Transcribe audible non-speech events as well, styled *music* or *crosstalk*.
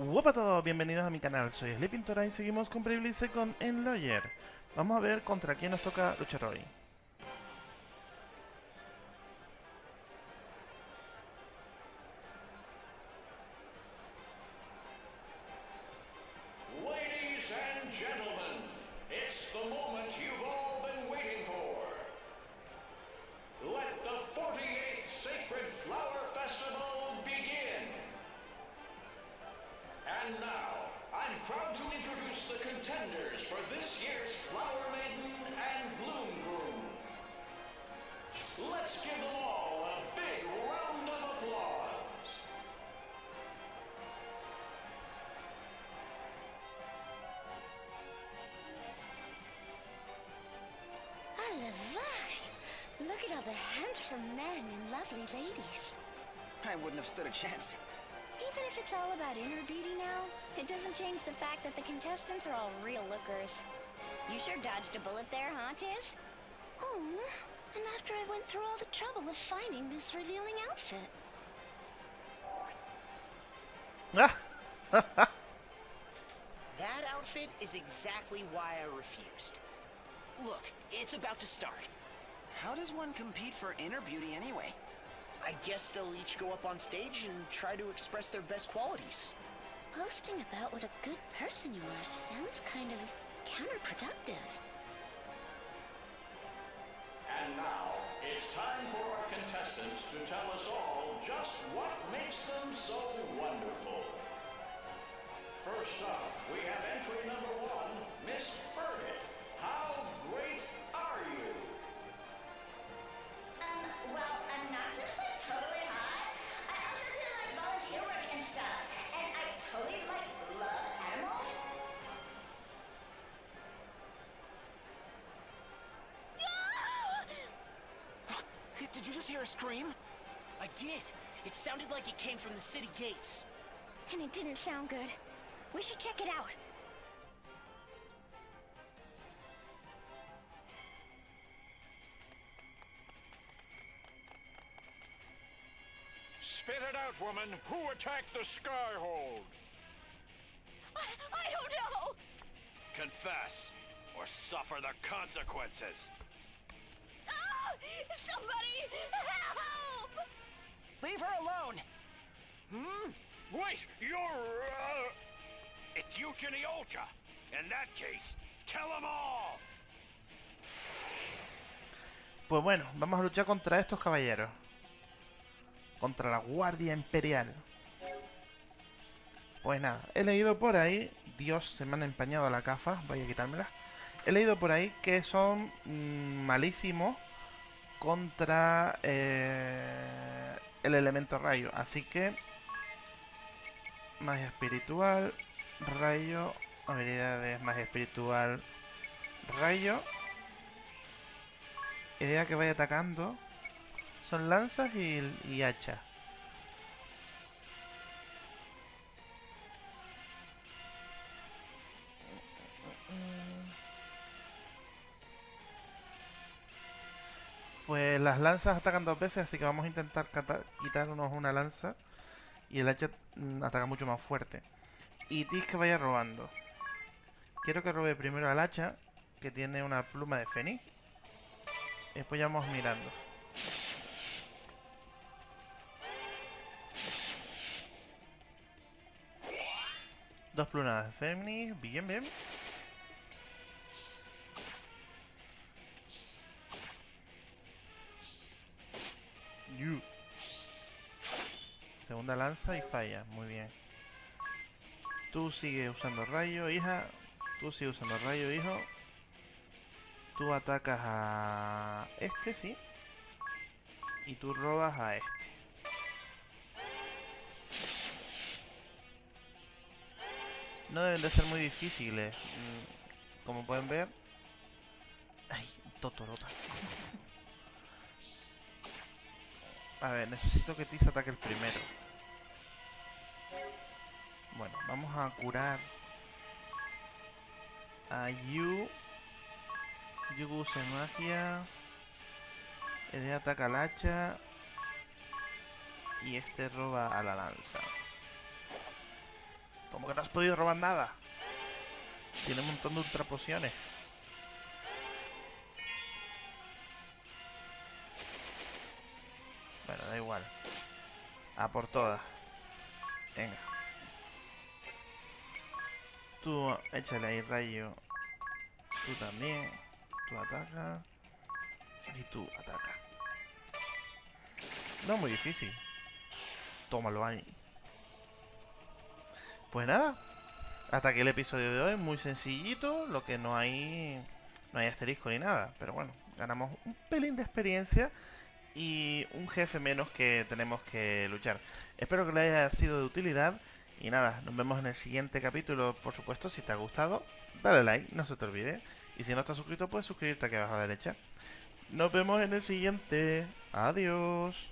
Hola a todos, bienvenidos a mi canal, soy Sleeping Tora y seguimos con Bravely Second en Lawyer. Vamos a ver contra quién nos toca luchar hoy. Ladies and gentlemen, it's the moment you've And now, I'm proud to introduce the contenders for this year's Flower Maiden and Bloom Groom. Let's give them all a big round of applause. Ah, la vache! Look at all the handsome men and lovely ladies. I wouldn't have stood a chance. Even if it's all about inner beauty now, it doesn't change the fact that the contestants are all real lookers. You sure dodged a bullet there, huh, Tiz? Oh, and after I went through all the trouble of finding this revealing outfit. *laughs* That outfit is exactly why I refused. Look, it's about to start. How does one compete for inner beauty anyway? I guess they'll each go up on stage and try to express their best qualities. Boasting about what a good person you are sounds kind of counterproductive. And now, it's time for our contestants to tell us all just what makes them so wonderful. First up, we have entry number one, Miss totally like love animals. Did you just hear a scream? I did. It sounded like it came from the city gates. And it didn't sound good. We should check it out. Spit it out, woman. Who attacked the Skyhold? I, I don't know! Confess, or suffer the consequences. Ah! Somebody help! Leave her alone! Hmm? Wait, you're. Uh... It's Eugenie Olcha. In that case, kill them all! Pues bueno, vamos a luchar contra estos caballeros. Contra la Guardia Imperial. Pues nada, he leído por ahí... Dios, se me han empañado la cafa, voy a quitármela. He leído por ahí que son mm, malísimos contra eh, el elemento rayo. Así que... Magia espiritual, rayo, habilidades, magia espiritual, rayo. Idea que vaya atacando. Son lanzas y, y hachas. Pues las lanzas atacan dos veces, así que vamos a intentar quitarnos una lanza. Y el hacha mm, ataca mucho más fuerte. Y Tis que vaya robando. Quiero que robe primero al hacha, que tiene una pluma de fénix. Después ya vamos mirando. Dos plumas de fénix, bien, bien. Segunda lanza y falla, muy bien. Tú sigues usando rayo, hija. Tú sigues usando rayo, hijo. Tú atacas a este, sí. Y tú robas a este. No deben de ser muy difíciles. mm, Como pueden ver. Ay, Totorota. A ver, necesito que Tis ataque el primero. Bueno, vamos a curar a Yu. Yu use magia. Ede ataca al hacha. Y este roba a la lanza. Como que no has podido robar nada. Tiene un montón de ultra pociones. Da igual. A por todas. Venga. Tú échale ahí rayo. Tú también. Tú ataca. Y tú ataca. No es muy difícil. Tómalo ahí. Pues nada. Hasta aquí el episodio de hoy. Muy sencillito. Lo que no hay... No hay asterisco ni nada. Pero bueno, ganamos un pelín de experiencia. Y un jefe menos que tenemos que luchar. Espero que les haya sido de utilidad. Y nada, nos vemos en el siguiente capítulo. Por supuesto, si te ha gustado, dale like, no se te olvide. Y si no estás suscrito, puedes suscribirte aquí abajo a la derecha. Nos vemos en el siguiente. Adiós.